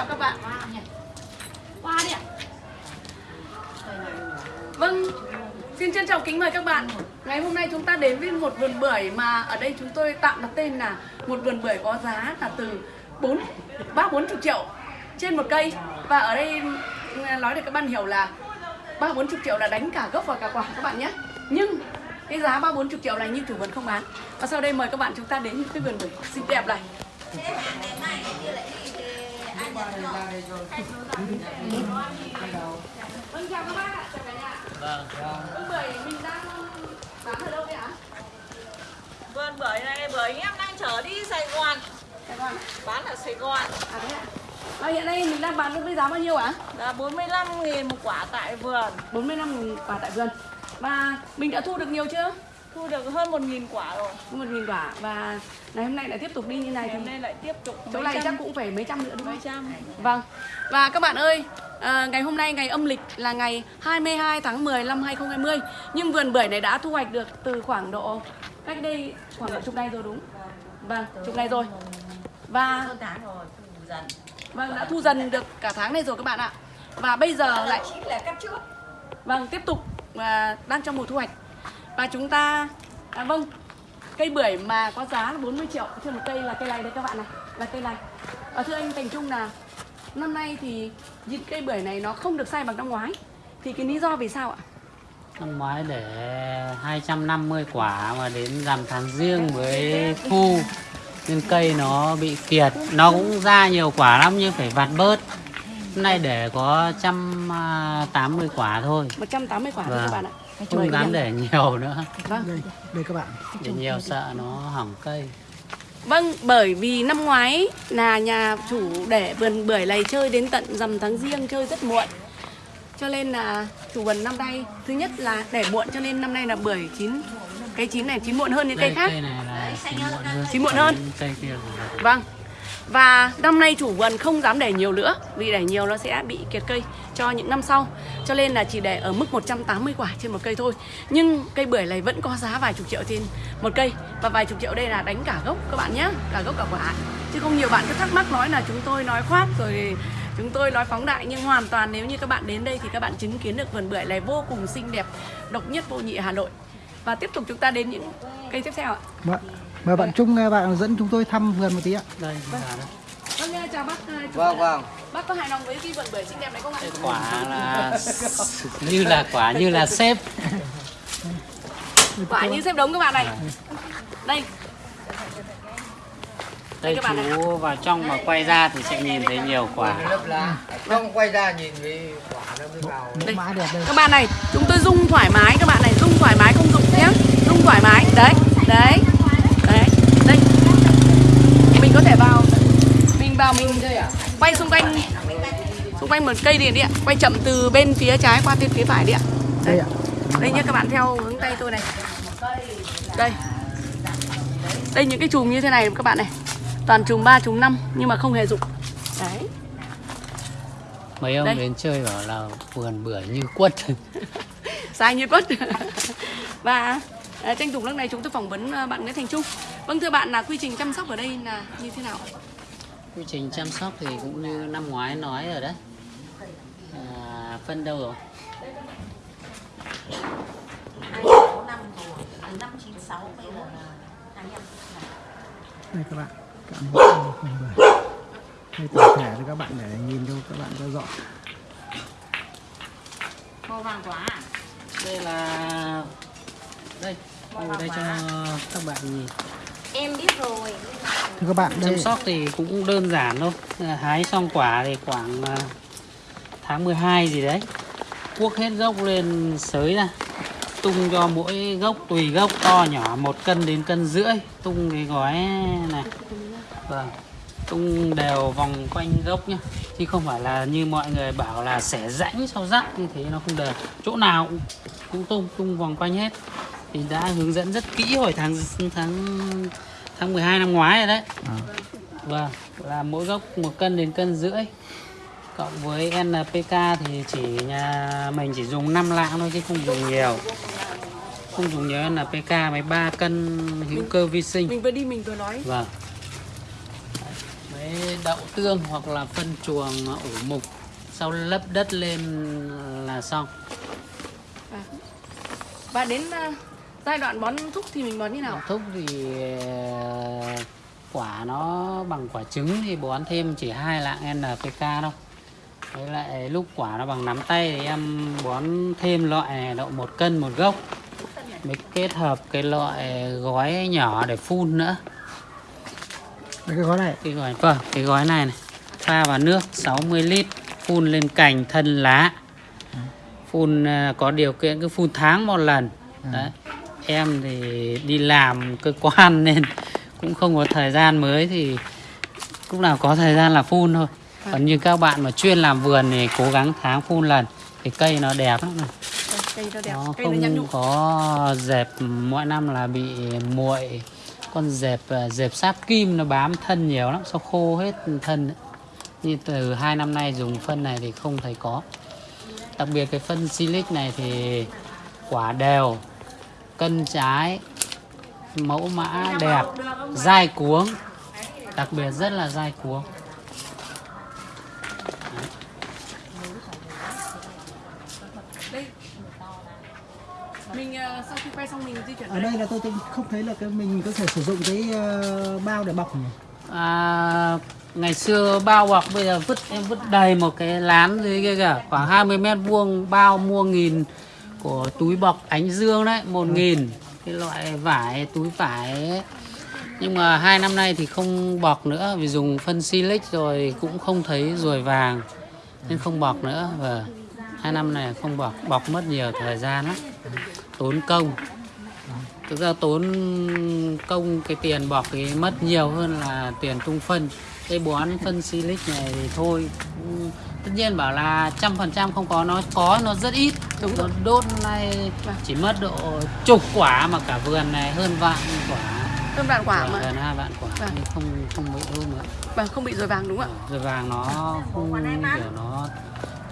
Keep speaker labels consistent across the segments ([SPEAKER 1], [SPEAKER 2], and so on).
[SPEAKER 1] Chào các bạn. qua đi ạ. Vâng, xin trân trọng kính mời các bạn. Ngày hôm nay chúng ta đến với một vườn bưởi mà ở đây chúng tôi tạm đặt tên là một vườn bưởi có giá là từ 4 ba bốn chục triệu trên một cây và ở đây nói để các bạn hiểu là ba bốn chục triệu là đánh cả gốc và cả quả các bạn nhé. Nhưng cái giá ba bốn chục triệu này như chủ vườn không bán. Và sau đây mời các bạn chúng ta đến cái vườn bưởi xinh đẹp này. Vâng chào các bác ạ, chào cả nhà.
[SPEAKER 2] Vâng.
[SPEAKER 1] Vâng bưởi mình đang bán ở đâu vậy ạ?
[SPEAKER 3] Vườn bưởi này bưởi anh em đang chở đi Sài Gòn
[SPEAKER 1] Sài Gòn.
[SPEAKER 3] Bán ở Sài Gòn
[SPEAKER 1] À thế ạ. Và hiện nay mình đang bán với giá bao nhiêu ạ?
[SPEAKER 3] Là 45 nghìn một quả tại vườn
[SPEAKER 1] 45 nghìn quả tại vườn. Và mình đã thu được nhiều chưa?
[SPEAKER 3] Thu được hơn 1 nghìn quả rồi.
[SPEAKER 1] Một nghìn quả. Và ngày hôm nay lại tiếp tục đi như này
[SPEAKER 3] Ngày
[SPEAKER 1] thì
[SPEAKER 3] hôm nay lại tiếp tục
[SPEAKER 1] chỗ
[SPEAKER 3] mấy
[SPEAKER 1] này
[SPEAKER 3] trăm-
[SPEAKER 1] chắc cũng phải mấy trăm nữa đúng
[SPEAKER 3] mấy
[SPEAKER 1] không?
[SPEAKER 3] trăm.
[SPEAKER 1] Vâng. Và các bạn ơi, à, ngày hôm nay ngày âm lịch là ngày 22 tháng 10 năm 2020 Nhưng vườn bưởi này đã thu hoạch được từ khoảng độ cách đây khoảng độ chục ngày rồi đúng Vâng, chục ngày rồi. Và
[SPEAKER 3] tháng rồi thu dần.
[SPEAKER 1] vâng đã thu dần được cả tháng này rồi các bạn ạ. Và bây giờ lại
[SPEAKER 3] Chính là cắt trước.
[SPEAKER 1] Vâng, tiếp tục và đang trong mùa thu hoạch. Và chúng ta à, vâng, cây bưởi mà có giá là 40 triệu trên một cây là cây này đây các bạn này, là cây này. Và thưa anh Thành Trung là năm nay thì những cây bưởi này nó không được sai bằng năm ngoái. Thì cái lý do vì sao ạ?
[SPEAKER 2] Năm ngoái để 250 quả mà đến rằm tháng riêng với thu nên cây nó bị kiệt nó cũng ra nhiều quả lắm nhưng phải vặt bớt hôm nay để có 180 quả thôi
[SPEAKER 1] 180 quả thôi
[SPEAKER 2] Vâng.
[SPEAKER 1] các bạn ạ.
[SPEAKER 2] Không dám để nhiều nữa
[SPEAKER 1] Vâng.
[SPEAKER 4] đây đây các bạn
[SPEAKER 2] để nhiều sợ nó hỏng cây
[SPEAKER 1] Vâng, bởi vì năm ngoái là nhà chủ để vườn bưởi này chơi đến tận rằm tháng riêng chơi rất muộn. Cho nên là chủ vườn năm nay thứ nhất là để muộn cho nên năm nay là bưởi chín cái chín này chín muộn hơn những cây
[SPEAKER 2] đây
[SPEAKER 1] khác.
[SPEAKER 2] cây này là chín muộn hơn
[SPEAKER 1] Chín muộn hơn.
[SPEAKER 2] Cây
[SPEAKER 1] Vâng. Và năm nay chủ vườn không dám để nhiều nữa Vì để nhiều nó sẽ bị kiệt cây cho những năm sau. Cho nên là chỉ để ở mức 180 quả trên một cây thôi. Nhưng cây bưởi này vẫn có giá vài chục triệu trên một cây. Và vài chục triệu đây là đánh cả gốc các bạn nhé Cả gốc cả quả. Chứ không nhiều bạn cứ thắc mắc nói là chúng tôi nói khoác rồi Chúng tôi nói phóng đại. Nhưng hoàn toàn nếu như các bạn đến đây thì các bạn chứng kiến được vườn bưởi này vô cùng xinh đẹp Độc nhất vô nhị Hà Nội. Và tiếp tục chúng ta đến những cây tiếp theo ạ.
[SPEAKER 4] Vâng Mời, mời bạn Trung ờ, bạn dẫn chúng tôi thăm vườn một tí ạ
[SPEAKER 2] đây là đó.
[SPEAKER 1] Vâng, chào bác ờ, chủ
[SPEAKER 5] Vâng vâng.
[SPEAKER 1] Bác có hài lòng với cái vườn bưởi xinh đẹp này không ạ?
[SPEAKER 2] quả là như là quả như là xếp
[SPEAKER 1] Quả như xếp đống các bạn này. Đây,
[SPEAKER 2] đây
[SPEAKER 1] các bạn này.
[SPEAKER 2] chú vào trong mà quay ra thì sẽ nhìn thấy nhiều quả.
[SPEAKER 5] Không quay ra nhìn cái quả nó mới vào.
[SPEAKER 1] đây.
[SPEAKER 4] mã đẹp đây
[SPEAKER 1] Các bạn này, chúng tôi rung thoải mái các bạn này, rung thoải mái không dụng nhé. Rung thoải mái. Đấy. Đấy, đây. Mình có thể vào mình vào mình quay xung quanh xung quanh một cây điện đi ạ. Quay chậm từ bên phía trái qua bên phía phải đi ạ.
[SPEAKER 4] đây ạ
[SPEAKER 1] Đây nhé các bạn theo hướng tay tôi này. Đây. Đây những cái chùm như thế này các bạn này. Toàn chùm 3 chùm 5 nhưng mà không hề dụng. Đấy.
[SPEAKER 2] mấy ông
[SPEAKER 1] Đây.
[SPEAKER 2] đến chơi bảo là vườn bưởi như quất
[SPEAKER 1] sai như quất và à, tranh thủ lúc này chúng tôi phỏng vấn à, bạn Nguyễn Thành Trung vâng thưa bạn là quy trình chăm sóc ở đây là như thế nào
[SPEAKER 2] quy trình chăm sóc thì cũng như năm ngoái nói rồi đấy. À, phân đâu rồi?
[SPEAKER 3] Năm rồi. Từ năm 96 bây giờ là 25
[SPEAKER 4] đây các bạn cảm ơn vườn bưởi đây tổng thể cho các bạn để nhìn cho các bạn cho rõ.
[SPEAKER 3] Màu vàng quả à?
[SPEAKER 2] đây là đây. Ngồi đây cho các bạn nhìn
[SPEAKER 3] Em biết rồi.
[SPEAKER 4] Thưa các bạn đây.
[SPEAKER 2] chăm sóc thì cũng đơn giản thôi. À, hái xong quả thì khoảng à, tháng 12 gì đấy. Cuốc hết gốc lên sới ra. Tung cho mỗi gốc tùy gốc to nhỏ một cân đến cân rưỡi. Tung cái gói này. Vâng. Tung đều vòng quanh gốc nhá. Chứ không phải là như mọi người bảo là xẻ rãnh sau rắc như thế nó không đều. Chỗ nào cũng, cũng tung tung vòng quanh hết thì đã hướng dẫn rất kỹ hồi tháng tháng tháng 12 năm ngoái rồi đấy.
[SPEAKER 4] À.
[SPEAKER 2] vâng là mỗi gốc một cân đến cân rưỡi. Cộng với NPK thì chỉ nhà mình chỉ dùng 5 lạng thôi chứ không dùng nhiều. Không dùng nhiều NPK mấy 3 cân hữu cơ vi sinh.
[SPEAKER 1] Mình vừa đi mình vừa nói.
[SPEAKER 2] Vâng. Đấy, bón đậu tương hoặc là phân chuồng ủ mục sau lấp đất lên là xong.
[SPEAKER 1] Và đến à, giai đoạn bón thúc thì mình bón như nào
[SPEAKER 2] thúc thì ờ, quả nó bằng quả trứng thì bón thêm chỉ hai lạng NPK đâu với lại lúc quả nó bằng nắm tay thì em bón thêm loại này độ một cân một gốc. Mới kết hợp cái loại gói nhỏ để phun nữa.
[SPEAKER 4] Cái gói này.
[SPEAKER 2] Cái gói vâng cái gói này này. Pha vào nước 60 lít phun lên cành thân lá. Phun ờ, có điều kiện cứ phun tháng một lần. Đấy em thì đi làm cơ quan nên cũng không có thời gian mới thì lúc nào có thời gian là phun thôi. Còn như các bạn mà chuyên làm vườn thì cố gắng tháng phun lần thì cây nó đẹp lắm này.
[SPEAKER 1] Đây, cây nó đẹp
[SPEAKER 2] nó
[SPEAKER 1] cây nó
[SPEAKER 2] không có dẹp mỗi năm là bị muội con dẹp à, dẹp sáp kim nó bám thân nhiều lắm sau khô hết thân ấy. như từ hai năm nay dùng phân này thì không thấy có. Đặc biệt cái phân silic này thì quả đều cân trái mẫu mã đẹp dai cuống đặc biệt rất là dai cuống.
[SPEAKER 1] Mình à, sau khi quay xong mình di chuyển
[SPEAKER 4] ở đây là tôi, tôi không thấy là cái mình có thể sử dụng cái ờ, bao để bọc nhỉ?
[SPEAKER 2] À, ngày xưa bao bọc bây giờ vứt em vứt đầy một cái lán dưới kia kìa khoảng 20 mét vuông bao mua nghìn của túi bọc ánh dương đấy một nghìn. Cái loại vải túi vải ấy. nhưng mà hai năm nay thì không bọc nữa vì dùng phân silic rồi cũng không thấy ruồi vàng nên không bọc nữa. Và hai năm này không bọc bọc mất nhiều thời gian lắm. Tốn công. Thực ra tốn công cái tiền bọc thì mất nhiều hơn là tiền tung phân. Cái bón phân silic này thì thôi cũng- tất nhiên bảo là trăm phần trăm không có nó có nó rất ít.
[SPEAKER 1] Đúng
[SPEAKER 2] nó
[SPEAKER 1] rồi.
[SPEAKER 2] đốt này
[SPEAKER 1] Vâng.
[SPEAKER 2] chỉ mất độ chục quả mà cả vườn này hơn vạn quả.
[SPEAKER 1] Cơm đạn quả
[SPEAKER 2] Vâng,
[SPEAKER 1] mà.
[SPEAKER 2] gần hai vạn quả
[SPEAKER 1] Vâng.
[SPEAKER 2] nhưng không không bị đốt nữa.
[SPEAKER 1] Và không bị rồi vàng đúng không ạ?
[SPEAKER 2] Rồi vàng nó không kiểu nó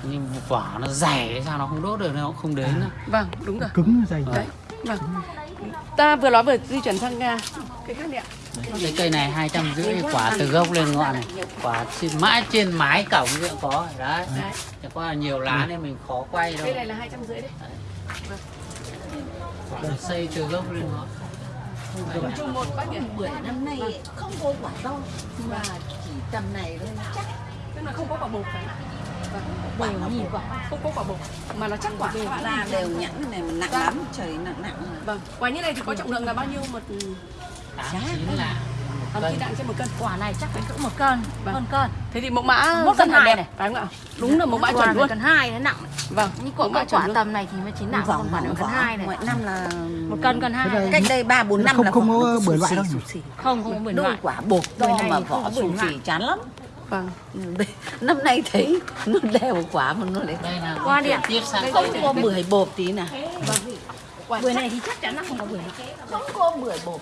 [SPEAKER 2] như quả nó dày sao nó không đốt được nó cũng không đến nữa.
[SPEAKER 1] vâng đúng rồi.
[SPEAKER 4] Cứng dày.
[SPEAKER 1] Đấy vâng. Ta vừa nói vừa di chuyển sang à, cái khác này ạ
[SPEAKER 2] cái cây này hai trăm rưỡi quả từ gốc lên ngọn này. Quả trên, mãi trên mái cổng cũng có đấy. Qua là nhiều lá nên mình khó quay đâu.
[SPEAKER 1] Cây này là hai trăm rưỡi đấy.
[SPEAKER 2] Xây từ gốc lên ngọn.
[SPEAKER 1] Chung một bác nhỉ
[SPEAKER 3] bưởi năm nay không có quả đâu. Mà chỉ tầm này thôi chắc.
[SPEAKER 1] Tức là không có quả bột phải vâng.
[SPEAKER 3] quả nó nhìn quả
[SPEAKER 1] không có quả bột. Mà nó chắc quả. Các bạn
[SPEAKER 3] ra đều nhẵn này mà nặng lắm trời nặng nặng mà.
[SPEAKER 1] vâng. Quả như này thì có trọng lượng là bao nhiêu? Một
[SPEAKER 2] tám chín là
[SPEAKER 1] tám chín đạn trên một cân.
[SPEAKER 6] Quả này chắc phải cỡ một cân.
[SPEAKER 1] Vâng.
[SPEAKER 6] hơn cân.
[SPEAKER 1] Thế thì mẫu mã
[SPEAKER 6] Một
[SPEAKER 1] rất
[SPEAKER 6] cân
[SPEAKER 1] là
[SPEAKER 6] hai
[SPEAKER 1] đẹp
[SPEAKER 6] này.
[SPEAKER 1] phải không ạ? Đúng là mẫu mã
[SPEAKER 6] Quả
[SPEAKER 1] chuẩn luôn.
[SPEAKER 6] cân hai nó nặng
[SPEAKER 1] vâng mẫu
[SPEAKER 6] quả
[SPEAKER 1] mã
[SPEAKER 6] quả,
[SPEAKER 1] chuẩn luôn.
[SPEAKER 6] tầm này thì mới chín nặng
[SPEAKER 3] vỏ
[SPEAKER 6] còn quả cân hai này.
[SPEAKER 3] Mọi năm là
[SPEAKER 6] một cân cân hai.
[SPEAKER 3] cách đây ba bốn năm
[SPEAKER 4] Không-
[SPEAKER 3] là
[SPEAKER 4] không
[SPEAKER 3] quả
[SPEAKER 4] có bưởi loại đâu
[SPEAKER 6] không không có bưởi
[SPEAKER 3] đôi
[SPEAKER 6] loại.
[SPEAKER 3] quả bột to
[SPEAKER 6] này
[SPEAKER 3] mà vỏ
[SPEAKER 6] loại.
[SPEAKER 3] xì chán lắm.
[SPEAKER 1] Vâng.
[SPEAKER 3] Năm nay thấy nó đều quả mà nó lại
[SPEAKER 2] đây là
[SPEAKER 6] Qua đi ạ.
[SPEAKER 3] không có bưởi bột tí nào.
[SPEAKER 1] Quả
[SPEAKER 6] bưởi này thì chắc chắn là không có bưởi.
[SPEAKER 3] Không có bưởi bột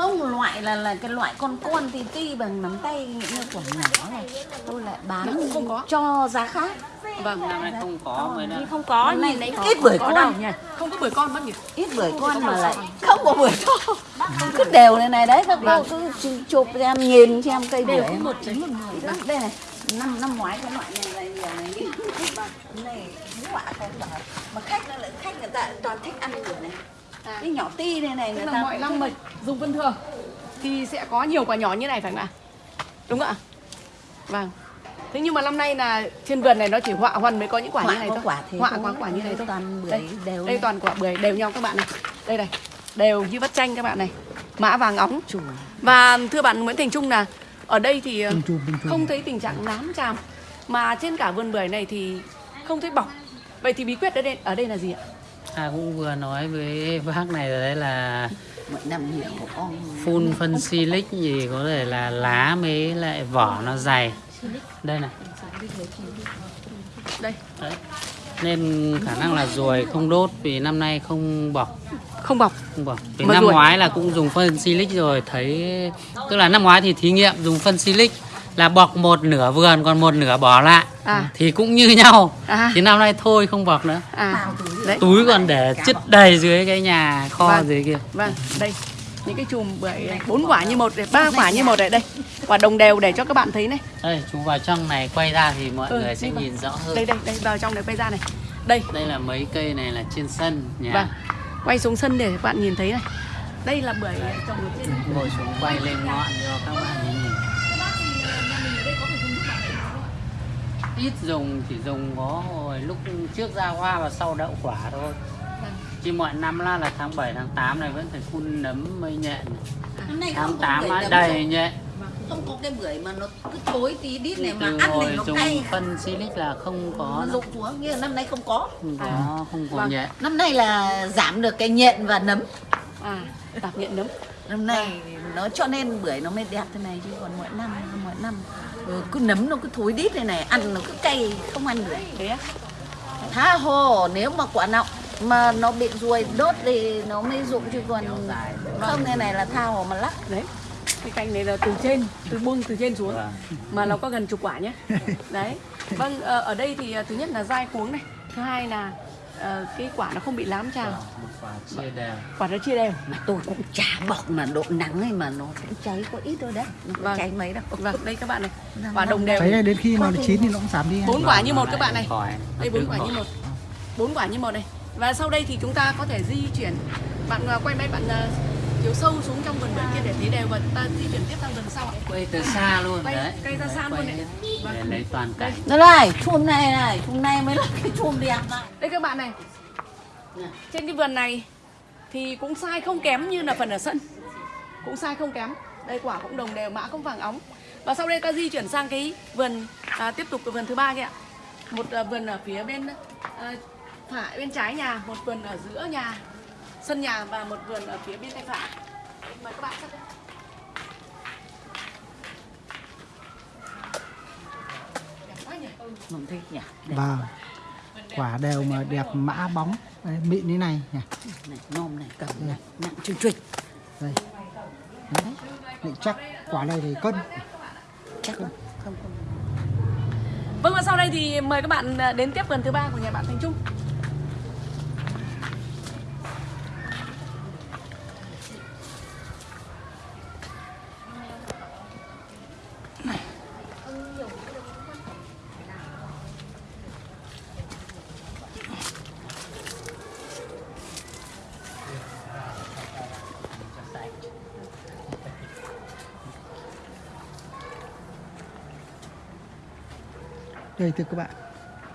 [SPEAKER 3] không loại là là cái loại con con tí ti bằng nắm tay như quả nhỏ này tôi lại bán
[SPEAKER 1] không có.
[SPEAKER 3] cho giá khác.
[SPEAKER 1] Vâng
[SPEAKER 2] năm nay không có mới
[SPEAKER 6] thì
[SPEAKER 2] là
[SPEAKER 6] không có nhìn đấy
[SPEAKER 3] ít bưởi
[SPEAKER 6] có
[SPEAKER 3] con.
[SPEAKER 6] đâu nhỉ
[SPEAKER 1] không có bưởi con bác nhỉ?
[SPEAKER 3] Ít bưởi con mà lại không có bưởi to cứ đều này này đấy các cô cứ chu- chụp cho em nhìn cho em cây bưởi
[SPEAKER 6] đều có một trứng một mười
[SPEAKER 3] Đó, đây này năm năm ngoái cái loại này là nhiều này. Đi này quả không mà khách nó lại khách người ta toàn thích ăn bưởi này cái nhỏ ti này này
[SPEAKER 1] tức
[SPEAKER 3] người
[SPEAKER 1] là
[SPEAKER 3] ta
[SPEAKER 1] mọi năm mà dùng vân thường thì sẽ có nhiều quả nhỏ như này phải không ạ? Đúng không ạ? Vâng. Thế nhưng mà năm nay là trên vườn này nó chỉ họa huần mới có những quả
[SPEAKER 3] Họa
[SPEAKER 1] như này
[SPEAKER 3] có
[SPEAKER 1] thôi.
[SPEAKER 3] quả thế
[SPEAKER 1] họa
[SPEAKER 3] thôi.
[SPEAKER 1] có quả như này thôi.
[SPEAKER 3] Toàn bưởi
[SPEAKER 1] đây,
[SPEAKER 3] đều
[SPEAKER 1] đây
[SPEAKER 3] này.
[SPEAKER 1] toàn quả bưởi đều nhau các bạn này. Đây này đều như vắt chanh các bạn này. Mã vàng óng. Và thưa bạn Nguyễn Thành Trung là ở đây thì ờ, không thấy tình trạng nám tràm mà trên cả vườn bưởi này thì không thấy bọc vậy thì bí quyết ở đây ở đây là gì ạ
[SPEAKER 2] à cũng vừa nói với bác này rồi đấy là phun phân silic gì có thể là lá mới lại vỏ nó dày. Đây này.
[SPEAKER 1] Đây.
[SPEAKER 2] Đấy. Nên khả năng là ruồi không đốt vì năm nay không bọc.
[SPEAKER 1] Không bọc.
[SPEAKER 2] Không bọc. Vì
[SPEAKER 1] Mà
[SPEAKER 2] năm
[SPEAKER 1] ruồi-
[SPEAKER 2] ngoái là cũng dùng phân silic rồi. Thấy tức là năm ngoái thì thí nghiệm dùng phân silic là bọc một nửa vườn còn một nửa bỏ lại.
[SPEAKER 1] À.
[SPEAKER 2] thì cũng như nhau.
[SPEAKER 1] À.
[SPEAKER 2] thì năm nay thôi không bọc nữa.
[SPEAKER 1] À. Đấy.
[SPEAKER 2] Túi còn để chất đầy dưới cái nhà kho
[SPEAKER 1] Vâng.
[SPEAKER 2] dưới kia.
[SPEAKER 1] Vâng đây. Những cái chùm bưởi bốn quả như một ba quả như một này đây. Quả đồng đều để cho các bạn thấy này.
[SPEAKER 2] Đây chú vào trong này quay ra thì mọi
[SPEAKER 1] Ừ,
[SPEAKER 2] người sẽ
[SPEAKER 1] vào.
[SPEAKER 2] nhìn rõ hơn.
[SPEAKER 1] Đây đây đây vào trong này quay ra này. Đây.
[SPEAKER 2] Đây là mấy cây này là trên sân nhà.
[SPEAKER 1] Vâng. Quay xuống sân để các bạn nhìn thấy này. Đây là bưởi trồng trên
[SPEAKER 2] ngồi xuống quay lên ngọn cho các bạn ít dùng chỉ dùng có hồi lúc trước ra hoa và sau đậu quả thôi. Chứ mọi năm là là tháng 7 tháng 8 này vẫn phải phun nấm mây nhện.
[SPEAKER 3] Năm nay
[SPEAKER 2] tháng
[SPEAKER 3] không có
[SPEAKER 2] 8
[SPEAKER 3] bưởi
[SPEAKER 2] á, đầy
[SPEAKER 3] rồi.
[SPEAKER 2] nhện.
[SPEAKER 3] Không có cái bưởi mà nó cứ thối tí đít này mà
[SPEAKER 2] từ
[SPEAKER 3] ăn này nó
[SPEAKER 2] dùng
[SPEAKER 3] cay.
[SPEAKER 2] phân silic là không có
[SPEAKER 3] rụng xuống như là năm nay không có.
[SPEAKER 2] Không có không có
[SPEAKER 1] Vâng.
[SPEAKER 2] nhện.
[SPEAKER 3] Năm nay là giảm được cái nhện và nấm.
[SPEAKER 1] À tạp nhện nấm.
[SPEAKER 3] Năm nay nó cho nên bưởi nó mới đẹp thế này chứ còn mỗi năm mỗi năm ừ, cứ nấm nó cứ thối đít này này ăn nó cứ cay không ăn được.
[SPEAKER 1] Thế á?
[SPEAKER 3] Tha hồ nếu mà quả nào mà nó bị ruồi đốt thì nó mới rụng chứ còn không thế này là tha hồ mà lắc.
[SPEAKER 1] Đấy cái cành này là từ trên từ buông từ trên xuống
[SPEAKER 2] Vâng.
[SPEAKER 1] mà nó có gần chục quả nhé. Đấy vâng ờ, ở đây thì ờ, thứ nhất là dai cuống này thứ hai là ờ, cái quả nó không bị lám
[SPEAKER 2] một quả chia đều.
[SPEAKER 1] Quả nó chia đều.
[SPEAKER 3] Mà tôi cũng chả bọc mà độ nắng ấy mà nó cũng cháy có ít thôi đấy. Nó
[SPEAKER 1] Vâng.
[SPEAKER 3] cháy mấy đâu.
[SPEAKER 1] Vâng đây các bạn này. Quả đồng đều.
[SPEAKER 4] Đấy đến khi mà nó chín thì nó cũng giảm đi.
[SPEAKER 1] Bốn quả như một các bạn này. Đây bốn quả như một. Bốn quả như một này. Và sau đây thì chúng ta có thể di chuyển. Bạn ờ, quay máy bạn chiếu sâu xuống trong vườn bưởi kia để thấy đều và chúng ta di chuyển tiếp sang vườn sau ạ.
[SPEAKER 2] Quay từ xa luôn
[SPEAKER 1] Quay-
[SPEAKER 2] đấy.
[SPEAKER 1] quay ra xa
[SPEAKER 2] Quay
[SPEAKER 1] luôn đấy. Vâng.
[SPEAKER 2] để lấy toàn cảnh.
[SPEAKER 3] Đây này, chum này này, chum này mới là cái chum đẹp này.
[SPEAKER 1] đây các bạn này. Trên cái vườn này thì cũng sai không kém như là phần ở sân. Cũng sai không kém. Đây quả cũng đồng đều mã cũng vàng óng. Và sau đây ta di chuyển sang cái vườn à, tiếp tục cái vườn thứ ba kia ạ. Một à, vườn ở phía bên à, phải bên trái nhà một vườn ở giữa nhà sân nhà và một vườn ở phía bên tay phải mời các bạn
[SPEAKER 3] thích nhỉ? Đẹp
[SPEAKER 4] Vâng Quả đều mà đẹp mã bóng Đấy, Mịn như này nhỉ
[SPEAKER 3] này, nôm này, cầm này, nặng trịch trịch.
[SPEAKER 4] Đây Đấy. Định chắc quả này thì cân
[SPEAKER 3] Chắc không? Không, không.
[SPEAKER 1] Vâng và sau đây thì mời các bạn à, đến tiếp vườn thứ ba của nhà bạn Thành Trung.
[SPEAKER 4] Đây thưa các bạn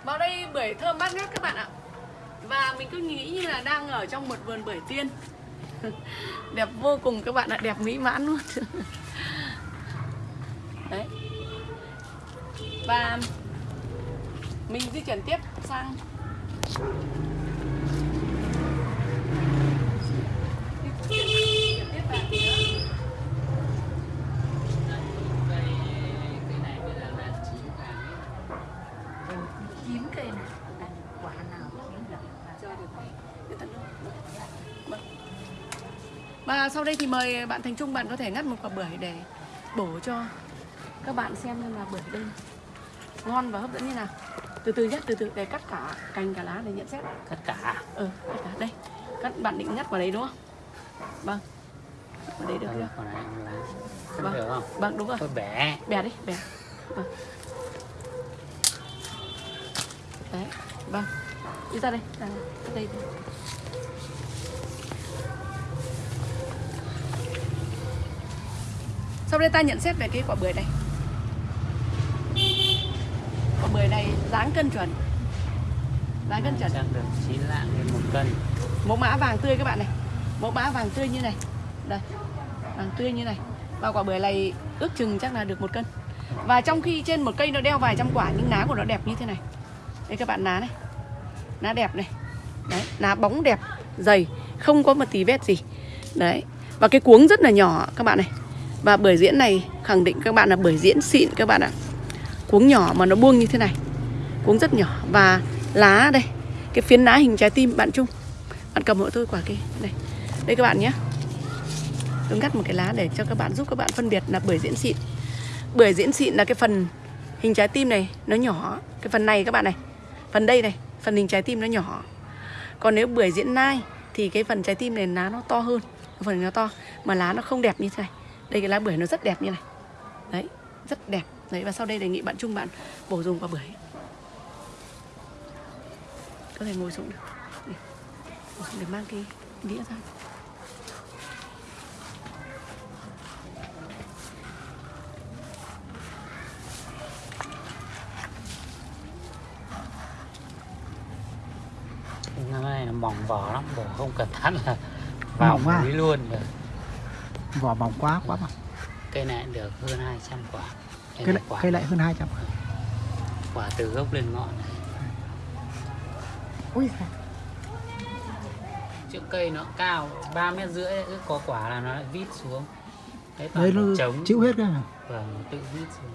[SPEAKER 1] Vào đây bưởi thơm bát ngát các bạn ạ. Và mình cứ nghĩ như là đang ở trong một vườn bưởi tiên. đẹp vô cùng các bạn ạ, đẹp mỹ mãn luôn. Đấy. Và mình di chuyển tiếp sang di chuyển tiếp về phía
[SPEAKER 2] cây này bây giờ là chín vàng ấy.
[SPEAKER 3] Chín cây này, ăn quả nào cũng chín được.
[SPEAKER 1] Chơi được. Để tận dụng. Vâng. Và sau đây thì mời bạn Thành Trung bạn có thể ngắt một quả bưởi để bổ cho các bạn xem xem là bưởi đây ngon và hấp dẫn như nào. Từ từ nhé, từ từ để cắt cả cành cả lá để nhận xét.
[SPEAKER 2] tất cả
[SPEAKER 1] Ừ, cắt cả đây. Cắt bạn định ngắt vào đấy đúng không? Vâng. Vào đấy được
[SPEAKER 2] Đây,
[SPEAKER 1] chưa? Vâng.
[SPEAKER 2] vâng. được không
[SPEAKER 1] Vâng, đúng rồi.
[SPEAKER 2] tôi bẻ
[SPEAKER 1] Bẻ đi, bẻ. Vâng. Đấy, vâng. Đi ra đây, ra đây. đây. Sau đây ta nhận xét về cái quả bưởi này. Quả bưởi này dáng cân chuẩn. Dáng cân chuẩn.
[SPEAKER 2] được chín lạng lên một cân
[SPEAKER 1] Mẫu mã vàng tươi các bạn này. Mẫu mã vàng tươi như này. Đây. Vàng tươi như này. Và quả bưởi này ước chừng chắc là được một cân. Và trong khi trên một cây nó đeo vài trăm quả nhưng lá của nó đẹp như thế này. Đây các bạn lá này. Lá đẹp này. Đấy, lá bóng đẹp, dày, không có một tí vết gì. Đấy. Và cái cuống rất là nhỏ các bạn này. Và bưởi diễn này khẳng định các bạn là bưởi diễn xịn các bạn ạ. Cuống nhỏ mà nó buông như thế này. Cuống rất nhỏ và lá đây. Cái phiến lá hình trái tim bạn Trung. Bạn cầm hộ tôi quả kia. Đây. Đây các bạn nhé. Tôi ngắt một cái lá để cho các bạn giúp các bạn phân biệt là bưởi diễn xịn. Bưởi diễn xịn là cái phần hình trái tim này nó nhỏ. Cái phần này các bạn này. Phần đây này, phần hình trái tim nó nhỏ. Còn nếu bưởi diễn nai thì cái phần trái tim này lá nó to hơn. phần nó to mà lá nó không đẹp như thế này đây cái lá bưởi nó rất đẹp như này. Đấy rất đẹp. Đấy và sau đây đề nghị bạn chung bạn bổ dùng quả bưởi. Có thể ngồi xuống được. Để, mang cái đĩa ra.
[SPEAKER 2] Năm nay là mỏng vỏ lắm, bổ không cẩn thận là vào
[SPEAKER 4] Mỏng
[SPEAKER 2] mũi luôn. rồi.
[SPEAKER 4] Vỏ mỏng quá quá mà
[SPEAKER 2] Cây này được hơn 200 quả.
[SPEAKER 4] Cây lại
[SPEAKER 2] quả,
[SPEAKER 4] cây lại hơn 200
[SPEAKER 2] quả từ gốc lên ngọn này.
[SPEAKER 4] ui
[SPEAKER 2] Chiếc cây nó cao 3 mét rưỡi cứ có quả là nó lại vít xuống. Đấy toàn
[SPEAKER 4] nó
[SPEAKER 2] trống.
[SPEAKER 4] chịu hết à?
[SPEAKER 2] Vâng, nó tự vít xuống.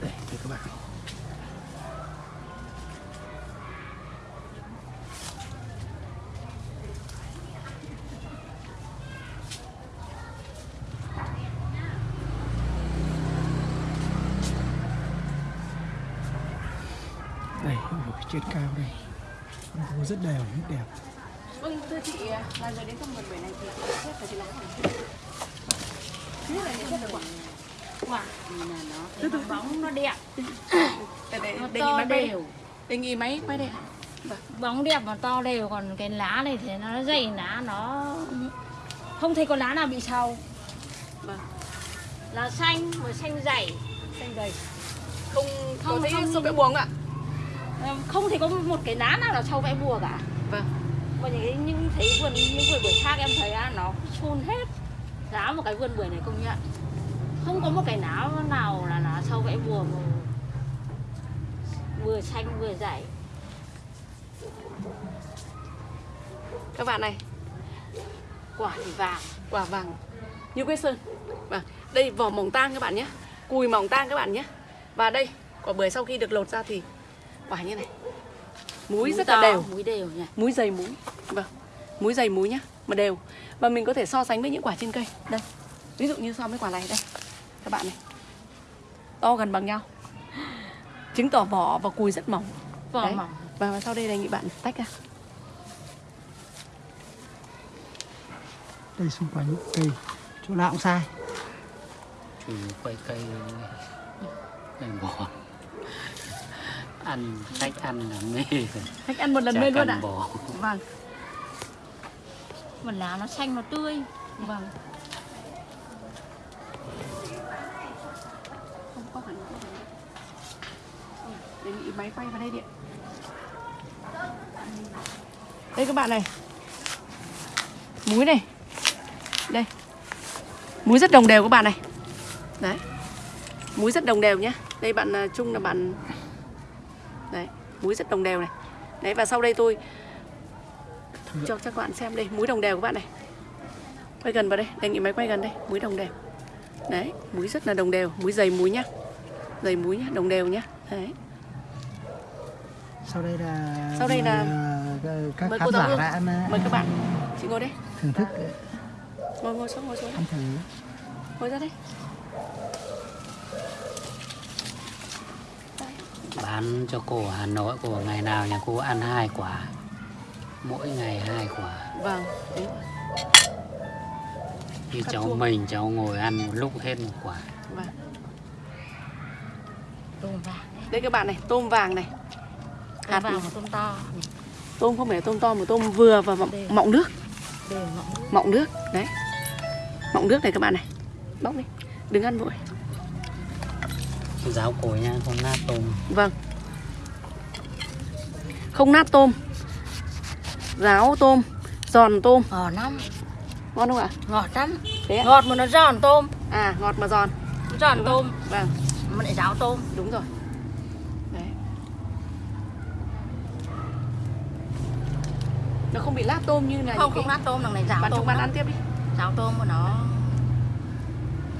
[SPEAKER 4] đây thưa các bạn đây ở trên cao đây Nó rất đều rất đẹp
[SPEAKER 1] Vâng, thưa chị là người đến trong vườn bưởi này thì chị xét về cái lá này. Thứ nhất là nhận xét được quả.
[SPEAKER 6] Quả nhìn là nó thấy bóng nó đẹp,
[SPEAKER 1] Để, để,
[SPEAKER 6] nó to
[SPEAKER 1] máy quay.
[SPEAKER 6] đều.
[SPEAKER 1] Đề nghị máy quay đây. Vâng.
[SPEAKER 6] Bóng đẹp mà to đều còn cái lá này thì nó dày lá nó không thấy có lá nào bị sâu.
[SPEAKER 1] Vâng.
[SPEAKER 6] Lá xanh mà xanh dày, xanh dày.
[SPEAKER 1] Không
[SPEAKER 6] Không,
[SPEAKER 1] có thấy
[SPEAKER 6] không.
[SPEAKER 1] sâu vẽ buồng ạ.
[SPEAKER 6] Ờ, Không thấy có một cái lá nào là sâu vẽ bùa cả.
[SPEAKER 1] Vâng.
[SPEAKER 6] Còn những những thấy vườn những vườn bưởi khác em thấy nó chôn hết. Giá một cái vườn bưởi này công nhận. Không có một cái lá nào là lá sâu vẽ bùa mà vừa xanh vừa dày.
[SPEAKER 1] Các bạn này,
[SPEAKER 6] Quả thì vàng.
[SPEAKER 1] quả vàng như quê sơn. Vâng. Đây vỏ mỏng tang các bạn nhé. Cùi mỏng tang các bạn nhé. Và đây, quả bưởi sau khi được lột ra thì quả như này. Múi rất là
[SPEAKER 6] to,
[SPEAKER 1] đều.
[SPEAKER 6] Múi đều nhỉ.
[SPEAKER 1] múi dày múi vâng múi dày múi nhá mà đều và mình có thể so sánh với những quả trên cây đây ví dụ như so với quả này đây các bạn này to gần bằng nhau chứng tỏ vỏ và cùi rất mỏng
[SPEAKER 6] Vỏ
[SPEAKER 1] Đấy.
[SPEAKER 6] mỏng.
[SPEAKER 1] và, và sau đây đề nghị bạn tách ra
[SPEAKER 4] đây xung quanh cây chỗ nào cũng sai
[SPEAKER 2] Chủ quay cây này bỏ. Ăn, khách ăn là mê.
[SPEAKER 1] Khách ăn một lần
[SPEAKER 2] Chả
[SPEAKER 1] mê luôn ạ.
[SPEAKER 2] bỏ.
[SPEAKER 1] vâng.
[SPEAKER 6] Mà lá nó xanh nó tươi.
[SPEAKER 1] vâng. Không có hẳn đề nghị máy quay vào đây điện đây các bạn này. Múi này. Đây. Múi rất đồng đều các bạn này. Đấy. Múi rất đồng đều nhá. Đây bạn à, trung là bạn múi rất đồng đều này. Đấy và sau đây tôi cho các bạn xem đây múi đồng đều các bạn này. Quay gần vào đây đề nghị máy quay gần đây múi đồng đều. Đấy múi rất là đồng đều múi dày múi nhá. Dày múi nhá đồng đều nhá. Đấy.
[SPEAKER 4] Sau đây là
[SPEAKER 1] Sau đây là-
[SPEAKER 4] ờ, các
[SPEAKER 1] mời
[SPEAKER 4] khán giả đã ờ,
[SPEAKER 1] mời các bạn. Chị ngồi đây.
[SPEAKER 4] thưởng thức.
[SPEAKER 1] Ngồi ngồi xuống ngồi xuống.
[SPEAKER 4] Ăn thử.
[SPEAKER 1] Ngồi ra đây
[SPEAKER 2] Bán cho cô ở Hà Nội, cô bảo ngày nào nhà cô ăn hai quả. Mỗi ngày hai quả.
[SPEAKER 1] vâng đúng.
[SPEAKER 2] Như cháu
[SPEAKER 1] chua.
[SPEAKER 2] mình, cháu ngồi ăn một lúc hết một quả.
[SPEAKER 1] vâng
[SPEAKER 6] Tôm vàng.
[SPEAKER 1] đây các bạn này tôm vàng này
[SPEAKER 6] Tôm
[SPEAKER 1] Hạt
[SPEAKER 6] vàng tôm to.
[SPEAKER 1] tôm không phải tôm to mà tôm vừa và mọng,
[SPEAKER 6] Đều.
[SPEAKER 1] mọng nước
[SPEAKER 6] Đều mọng nước.
[SPEAKER 1] mọng nước đấy mọng nước này các bạn này bóc đi đừng ăn vội
[SPEAKER 2] Ráo cối nha, không nát tôm.
[SPEAKER 1] vâng không nát tôm ráo tôm giòn tôm
[SPEAKER 6] Ngọt lắm.
[SPEAKER 1] ngon không ạ
[SPEAKER 6] Ngọt lắm.
[SPEAKER 1] thế ạ
[SPEAKER 6] Ngọt mà nó giòn tôm.
[SPEAKER 1] à ngọt mà giòn
[SPEAKER 6] Nó giòn tôm
[SPEAKER 1] vâng
[SPEAKER 6] mà lại ráo tôm.
[SPEAKER 1] đúng rồi đấy nó không bị lát tôm như là
[SPEAKER 6] Không không
[SPEAKER 1] cái-
[SPEAKER 6] lát tôm đằng này ráo
[SPEAKER 1] bạn
[SPEAKER 6] tôm.
[SPEAKER 1] chúng bạn ăn tiếp đi
[SPEAKER 6] Ráo tôm của nó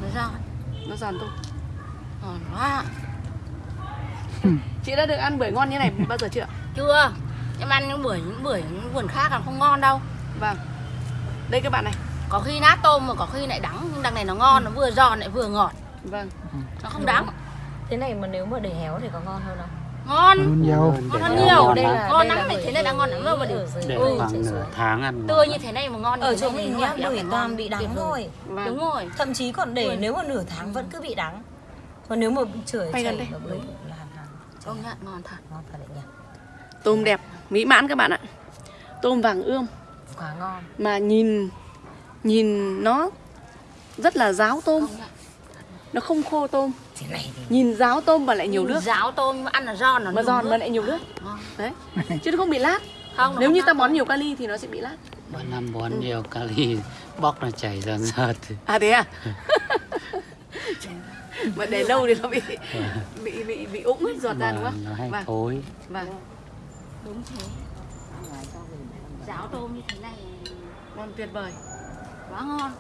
[SPEAKER 6] nó giòn.
[SPEAKER 1] nó giòn tôm
[SPEAKER 6] Ngon quá.
[SPEAKER 1] chị đã được ăn bưởi ngon như này bao giờ chưa? Ạ?
[SPEAKER 6] Chưa. Em ăn những bưởi những bưởi những vườn khác còn không ngon đâu.
[SPEAKER 1] vâng. Đây các bạn này.
[SPEAKER 6] Có khi nát tôm mà có khi lại đắng. Nhưng đằng này nó ngon nó vừa giòn lại vừa ngọt.
[SPEAKER 1] Vâng.
[SPEAKER 6] Nó không đắng.
[SPEAKER 7] Thế này mà nếu mà để héo thì có ngon hơn không?
[SPEAKER 6] ngon.
[SPEAKER 4] Hơn nhiều.
[SPEAKER 6] Ngon hơn nhiều.
[SPEAKER 2] ngon
[SPEAKER 7] đây
[SPEAKER 2] lắm.
[SPEAKER 7] là
[SPEAKER 6] ngon lắm
[SPEAKER 7] là
[SPEAKER 6] này thế này đang ngon lắm rồi mà để
[SPEAKER 7] dưới
[SPEAKER 2] để
[SPEAKER 7] ừ,
[SPEAKER 2] khoảng nửa tháng ăn
[SPEAKER 6] tươi như thế này mà ngon
[SPEAKER 7] Ở chỗ mình nhá, bưởi toàn bị đắng thôi.
[SPEAKER 1] Vâng.
[SPEAKER 6] đúng rồi.
[SPEAKER 7] Thậm chí còn để nếu mà nửa tháng vẫn cứ bị đắng Còn nếu mà
[SPEAKER 1] gần
[SPEAKER 7] chảy là bưởi là hàn hàn.
[SPEAKER 6] Công nhận ngon thật.
[SPEAKER 7] Ngon thật đấy nhỉ.
[SPEAKER 1] Tôm đẹp mỹ mãn các bạn ạ. Tôm vàng ươm.
[SPEAKER 7] Quá ngon.
[SPEAKER 1] Mà nhìn nhìn nó rất là ráo tôm. Nó không khô tôm.
[SPEAKER 7] Thế này thì
[SPEAKER 1] nhìn ráo tôm mà lại nhiều nước.
[SPEAKER 6] ráo tôm mà ăn là giòn nó
[SPEAKER 1] mà giòn mà lại nhiều nước. Đấy. Chứ nó không bị lát.
[SPEAKER 6] Không
[SPEAKER 1] nếu như ta bón nhiều kali thì nó sẽ bị lát.
[SPEAKER 2] Mỗi năm bón nhiều kali bóc nó chảy dần dần
[SPEAKER 1] à thế à mà để lâu thì nó bị bị bị bị úng hết giọt ra đúng
[SPEAKER 2] mà
[SPEAKER 1] không?
[SPEAKER 2] nó hay
[SPEAKER 1] vâng.
[SPEAKER 2] thối.
[SPEAKER 1] Vâng.
[SPEAKER 6] Đúng thế. Ráo tôm như thế này
[SPEAKER 1] ngon tuyệt vời.
[SPEAKER 6] Quá ngon.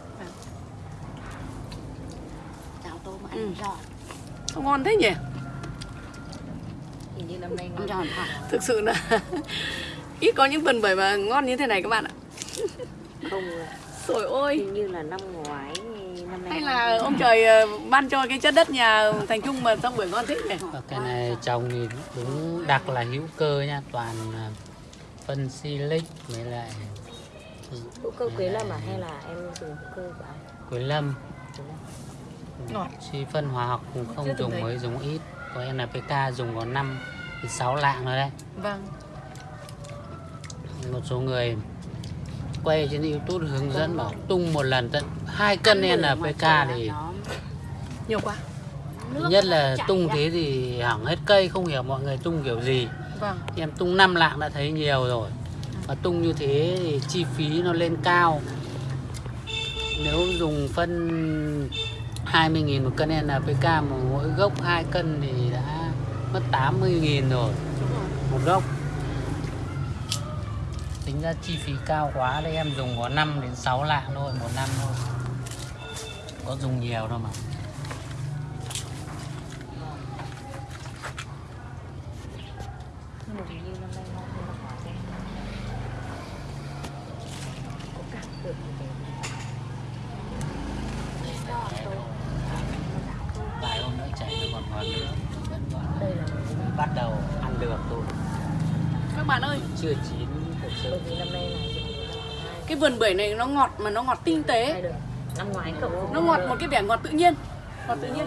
[SPEAKER 6] Ráo tôm ăn
[SPEAKER 1] Ừ.
[SPEAKER 6] giòn.
[SPEAKER 1] Sao ngon thế nhỉ?
[SPEAKER 7] Hình như năm nay ngon.
[SPEAKER 6] Giòn
[SPEAKER 1] thực sự là ít có những vườn bưởi mà ngon như thế này các bạn ạ.
[SPEAKER 7] Không
[SPEAKER 1] Trời ơi
[SPEAKER 7] hình như là năm ngoái
[SPEAKER 1] hay là ông trời ờ, ban cho cái chất đất nhà thành trung mà xong bưởi ngon thế nhỉ?
[SPEAKER 2] Và cái này trồng thì đúng đặc là hữu cơ nha toàn à, phân silic với lại
[SPEAKER 7] Hữu cơ quế lâm à? hay là em dùng hữu cơ của ai?
[SPEAKER 2] quế lâm.
[SPEAKER 1] Ngọt
[SPEAKER 2] Suy phân hóa học cũng không dùng mới dùng ít. Có NPK dùng có 5 thì 6 lạng rồi đấy.
[SPEAKER 1] Vâng.
[SPEAKER 2] Một số người quay trên YouTube hướng dẫn bảo tung một lần tận 2 cân
[SPEAKER 6] ngoài
[SPEAKER 2] NPK
[SPEAKER 6] trời
[SPEAKER 2] thì
[SPEAKER 1] nhiều quá.
[SPEAKER 6] Nước
[SPEAKER 2] nhất là tung
[SPEAKER 6] ra.
[SPEAKER 2] thế thì hỏng hết cây không hiểu mọi người tung kiểu gì.
[SPEAKER 1] Vâng.
[SPEAKER 2] Em tung 5 lạng đã thấy nhiều rồi. Mà tung như thế thì chi phí nó lên cao. Nếu dùng phân 20.000 một cân NPK mà mỗi gốc 2 cân thì đã mất 80.000 rồi.
[SPEAKER 1] Đúng rồi.
[SPEAKER 2] Một gốc tính ra chi phí cao quá đây em dùng có 5 đến 6 lạng thôi một năm thôi. Có dùng nhiều đâu mà.
[SPEAKER 7] Đấy.
[SPEAKER 2] Vài hôm nữa chảy nó còn ngon nữa. Vẫn còn bắt đầu ăn được thôi.
[SPEAKER 1] Các bạn ơi.
[SPEAKER 2] Chưa chín
[SPEAKER 7] bởi
[SPEAKER 2] sự
[SPEAKER 7] vì năm nay là dùng hai.
[SPEAKER 1] Cái vườn bưởi này nó ngọt mà nó ngọt tinh tế.
[SPEAKER 7] Hai Năm ngoái cậu
[SPEAKER 1] nó ngọt một cái vẻ ngọt tự nhiên. Ngọt tự nhiên.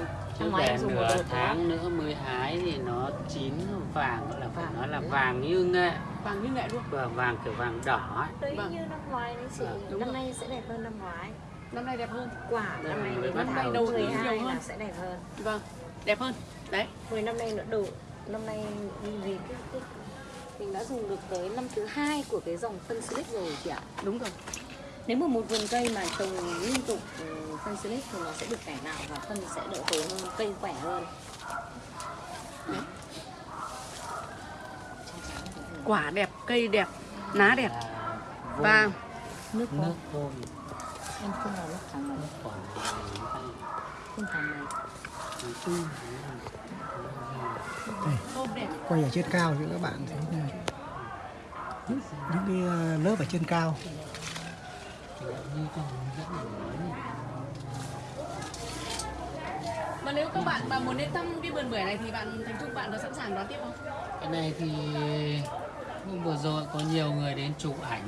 [SPEAKER 7] Em dùng
[SPEAKER 2] nửa tháng nữa mới hái thì nó chín vàng gọi là phải nói là vàng như nghệ.
[SPEAKER 1] Vàng như nghệ luôn.
[SPEAKER 2] Và vàng kiểu vàng đỏ ấy.
[SPEAKER 7] Đấy
[SPEAKER 1] Vâng.
[SPEAKER 7] như năm ngoái đấy chị
[SPEAKER 1] đúng
[SPEAKER 7] Năm nay sẽ đẹp hơn năm ngoái.
[SPEAKER 1] Năm nay đẹp hơn.
[SPEAKER 7] Quả
[SPEAKER 2] Đây
[SPEAKER 7] năm nay đến năm
[SPEAKER 2] đầu
[SPEAKER 7] nay
[SPEAKER 1] đầu
[SPEAKER 7] đầu
[SPEAKER 1] tiên nhiều
[SPEAKER 7] 12
[SPEAKER 1] hơn.
[SPEAKER 7] là sẽ đẹp hơn.
[SPEAKER 1] Vâng đẹp hơn. Đấy.
[SPEAKER 7] 10 năm nay nữa đủ. Năm nay vì cái, cái mình đã dùng được tới năm thứ hai của cái dòng phân silic rồi chị ạ.
[SPEAKER 1] Đúng rồi.
[SPEAKER 7] Nếu mà một vườn cây mà trồng liên tục ừ, phân silic thì nó sẽ được cải tạo và phân sẽ đỡ tốn hơn, cây khỏe hơn.
[SPEAKER 1] Quả đẹp cây đẹp lá đẹp.
[SPEAKER 2] Là
[SPEAKER 1] và
[SPEAKER 7] Nước vô,
[SPEAKER 2] nước thôi.
[SPEAKER 7] Em không vào nước thắng này,
[SPEAKER 2] quả.
[SPEAKER 7] Không thắng này
[SPEAKER 1] đẹp
[SPEAKER 4] quay ở trên cao cho các bạn thấy này những, những cái ờ, lớp ở trên cao.
[SPEAKER 1] Mà nếu các bạn mà muốn đến thăm cái vườn bưởi này thì bạn thành trung bạn có sẵn sàng đón tiếp không?
[SPEAKER 2] Cái này thì hôm vừa rồi có nhiều người đến chụp ảnh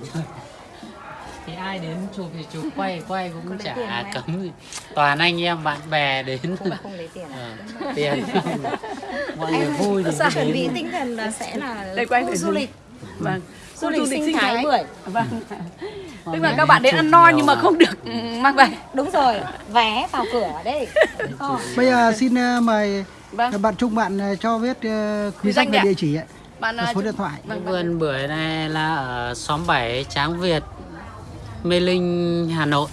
[SPEAKER 2] thì ai đến chụp thì chụp quay quay cũng chả
[SPEAKER 7] em?
[SPEAKER 2] cấm gì. Toàn anh em bạn bè đến.
[SPEAKER 7] Không, không lấy tiền à?
[SPEAKER 2] Ờ, tiền. Mọi người vui thì
[SPEAKER 7] chuẩn bị tinh thần là sẽ là
[SPEAKER 1] Đây, quay
[SPEAKER 7] khu
[SPEAKER 1] để
[SPEAKER 7] du lịch.
[SPEAKER 1] Vâng
[SPEAKER 7] Du lịch sinh thái bưởi.
[SPEAKER 1] Vâng. Tức là
[SPEAKER 2] người
[SPEAKER 1] các bạn đến ăn no nhưng mà không được ừ, mang về.
[SPEAKER 7] Đúng rồi, vé vào cửa đấy Ờ.
[SPEAKER 4] bây giờ xin ờ, mời
[SPEAKER 1] vâng.
[SPEAKER 4] bạn Trung bạn ờ, cho biết ờ, quý
[SPEAKER 1] Địa danh
[SPEAKER 4] và
[SPEAKER 1] ạ.
[SPEAKER 4] địa chỉ ấy,
[SPEAKER 1] bạn à,
[SPEAKER 4] số điện thoại.
[SPEAKER 1] Vâng,
[SPEAKER 2] vườn bưởi này là ở xóm 7 Tráng Việt Mê Linh Hà Nội.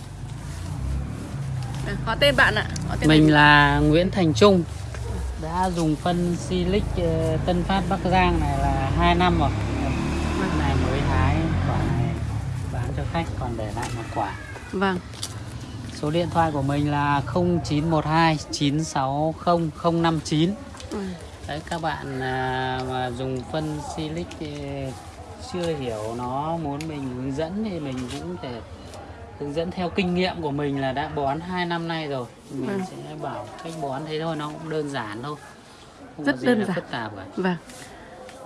[SPEAKER 1] Họ tên bạn ạ họ tên
[SPEAKER 2] Mình là Nguyễn Thành Trung. Đã dùng phân Silic ờ, Tân Phát Bắc Giang này là 2 năm rồi. Cái này mới hái quả này bán cho khách còn để lại một quả.
[SPEAKER 1] Vâng.
[SPEAKER 2] Số điện thoại của mình là 0912 960 059
[SPEAKER 1] ừ.
[SPEAKER 2] Đấy các bạn à, mà dùng phân Silic chưa hiểu nó muốn mình hướng dẫn thì mình cũng thể hướng dẫn theo kinh nghiệm của mình là đã bón 2 năm nay rồi mình
[SPEAKER 1] Vâng.
[SPEAKER 2] sẽ bảo cách bón thế thôi nó cũng đơn giản thôi không
[SPEAKER 1] Rất đơn giản.
[SPEAKER 2] phức tạp cả
[SPEAKER 1] Vâng.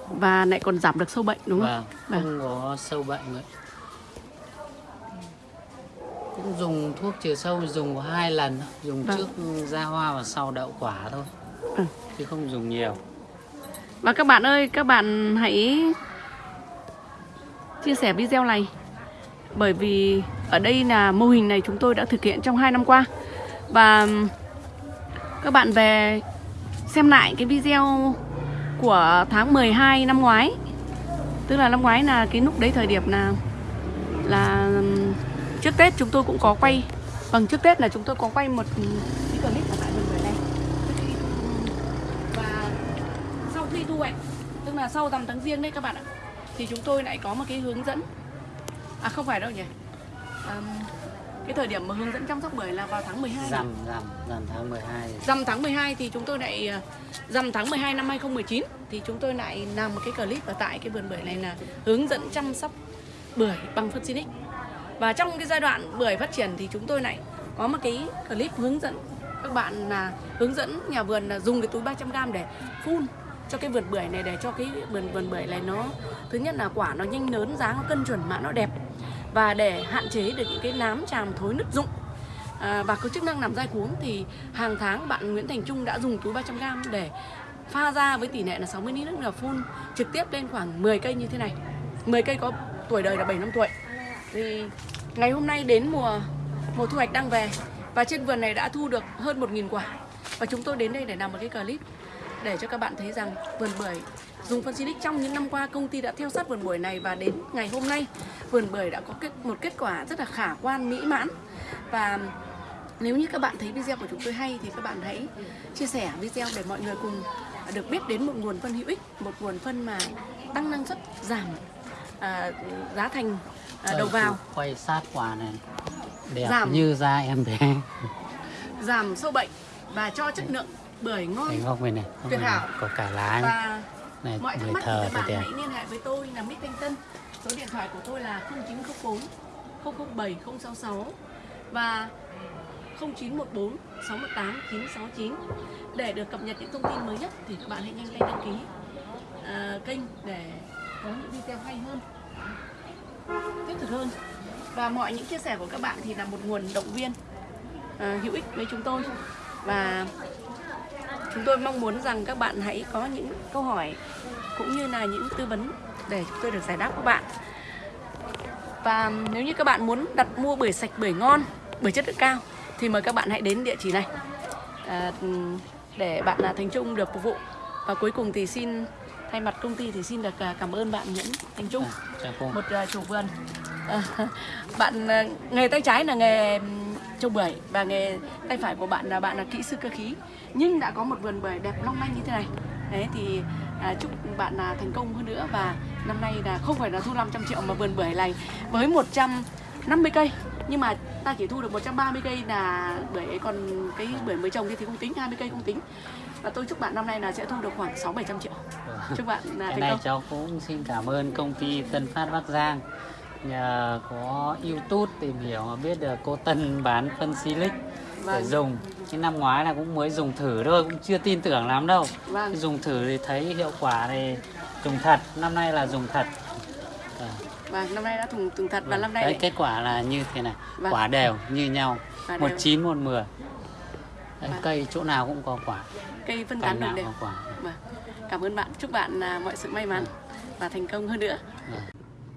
[SPEAKER 1] Và lại còn giảm được sâu bệnh đúng không?
[SPEAKER 2] vâng
[SPEAKER 1] Vâng.
[SPEAKER 2] không có sâu bệnh nữa cũng dùng thuốc trừ sâu dùng có hai lần dùng
[SPEAKER 1] Vâng.
[SPEAKER 2] trước ra hoa và sau đậu quả thôi
[SPEAKER 1] Ừ.
[SPEAKER 2] chứ không dùng nhiều
[SPEAKER 1] Và các bạn ơi, các bạn hãy chia sẻ video này. Bởi vì ở đây là mô hình này chúng tôi đã thực hiện trong 2 năm qua. Và các bạn về xem lại cái video của tháng 12 năm ngoái. Tức là năm ngoái là cái lúc đấy thời điểm là là trước Tết chúng tôi cũng có quay. Vâng trước Tết là chúng tôi có quay một cái clip ở tại mình bưởi đây. Và sau khi thu hoạch, tức là sau tầm tháng riêng đấy các bạn ạ thì chúng tôi lại có một cái hướng dẫn. À không phải đâu nhỉ. Ờm, cái thời điểm mà hướng dẫn chăm sóc bưởi là vào tháng 12
[SPEAKER 2] rằm rằm rằm tháng 12 thì
[SPEAKER 1] Dằm tháng 12 thì chúng tôi lại ờ, Dằm tháng 12 năm 2019 Thì chúng tôi lại làm một cái clip ở tại cái vườn bưởi này là Hướng dẫn chăm sóc bưởi bằng phân Sinic Và trong cái giai đoạn bưởi phát triển thì chúng tôi lại có một cái clip hướng dẫn các bạn là hướng dẫn nhà vườn là dùng cái túi 300g để phun cho cái vườn bưởi này để cho cái vườn vườn bưởi này nó thứ nhất là quả nó nhanh lớn dáng nó cân chuẩn mạ nó đẹp. Và để hạn chế được những cái nám tràm thối nứt rụng. À, và có chức năng làm dai cuống thì hàng tháng bạn Nguyễn Thành Trung đã dùng túi 300g để pha ra với tỷ lệ là 60 lít nước là phun trực tiếp lên khoảng 10 cây như thế này. 10 cây có tuổi đời là 7 năm tuổi. Thì ngày hôm nay đến mùa mùa thu hoạch đang về và trên vườn này đã thu được hơn 1.000 quả. Và chúng tôi đến đây để làm một cái clip để cho các bạn thấy rằng vườn bưởi dùng phân Silic trong những năm qua công ty đã theo sát vườn bưởi này và đến ngày hôm nay vườn bưởi đã có kết, một kết quả rất là khả quan mỹ mãn. Và nếu như các bạn thấy video của chúng tôi hay thì các bạn hãy chia sẻ video để mọi người cùng được biết đến một nguồn phân hữu ích, một nguồn phân mà tăng năng suất, giảm à, giá thành à, đầu vào,
[SPEAKER 2] quay sát quả này. Đẹp
[SPEAKER 1] Giảm.
[SPEAKER 2] như da em bé.
[SPEAKER 1] Giảm sâu bệnh và cho chất lượng bưởi ngon
[SPEAKER 2] cái góc này này
[SPEAKER 1] Tuyệt hảo.
[SPEAKER 2] có cả lá
[SPEAKER 1] và
[SPEAKER 2] này
[SPEAKER 1] mọi thắc
[SPEAKER 2] người
[SPEAKER 1] mắc
[SPEAKER 2] thờ
[SPEAKER 1] các
[SPEAKER 2] thì
[SPEAKER 1] bạn
[SPEAKER 2] đẹp.
[SPEAKER 1] hãy liên hệ với tôi là Mít Thanh Tân. Số điện thoại của tôi là 0904 007 066 và 0914 618 969 để được cập nhật những thông tin mới nhất thì các bạn hãy nhanh tay đăng ký à, kênh để có những video hay hơn thiết thực hơn. Và mọi những chia sẻ của các bạn thì là một nguồn động viên à, hữu ích với chúng tôi. Và chúng tôi mong muốn rằng các bạn hãy có những câu hỏi cũng như là những tư vấn để chúng tôi được giải đáp các bạn. Và nếu như các bạn muốn đặt mua bưởi sạch bưởi ngon bưởi chất lượng cao thì mời các bạn hãy đến địa chỉ này. À, để bạn là Thành Trung được phục vụ. Và cuối cùng thì xin thay mặt công ty thì xin được à, cảm ơn bạn Nguyễn Thành Trung
[SPEAKER 2] À,
[SPEAKER 1] một chủ vườn. À, bạn nghề tay trái là nghề trồng bưởi và nghề tay phải của bạn là bạn là kỹ sư cơ khí nhưng đã có một vườn bưởi đẹp long lanh như thế này. Đấy thì à, chúc bạn là thành công hơn nữa. Và năm nay là không phải là thu 500 triệu mà vườn bưởi này với 150 cây. Nhưng mà ta chỉ thu được 130 cây là bưởi còn cái bưởi mới trồng thì không tính 20 cây không tính. Và tôi chúc bạn năm nay là sẽ thu được khoảng 6 700 triệu. Chúc bạn là thành
[SPEAKER 2] này
[SPEAKER 1] công.
[SPEAKER 2] cháu cũng xin cảm ơn công ty Tân Phát Bắc Giang. Nhờ có YouTube tìm hiểu mà biết được cô Tân bán phân Silic để
[SPEAKER 1] Vâng.
[SPEAKER 2] dùng. Cái năm ngoái là cũng mới dùng thử thôi cũng chưa tin tưởng lắm đâu.
[SPEAKER 1] Vâng.
[SPEAKER 2] Dùng thử thì thấy hiệu quả thì dùng thật. Năm nay là dùng thật. Ờ,
[SPEAKER 1] và năm nay đã thùng từng thật và năm nay
[SPEAKER 2] đấy kết quả là như thế này.
[SPEAKER 1] Vâng.
[SPEAKER 2] quả đều như nhau.
[SPEAKER 1] Quả
[SPEAKER 2] một
[SPEAKER 1] đều.
[SPEAKER 2] chín một mười. Đấy,
[SPEAKER 1] Vâng.
[SPEAKER 2] cây chỗ nào cũng có quả.
[SPEAKER 1] Cây phân tán đều đều
[SPEAKER 2] quả.
[SPEAKER 1] Vâng. cảm ơn bạn. Chúc bạn à, mọi sự may mắn và thành công hơn nữa.
[SPEAKER 2] Vâng.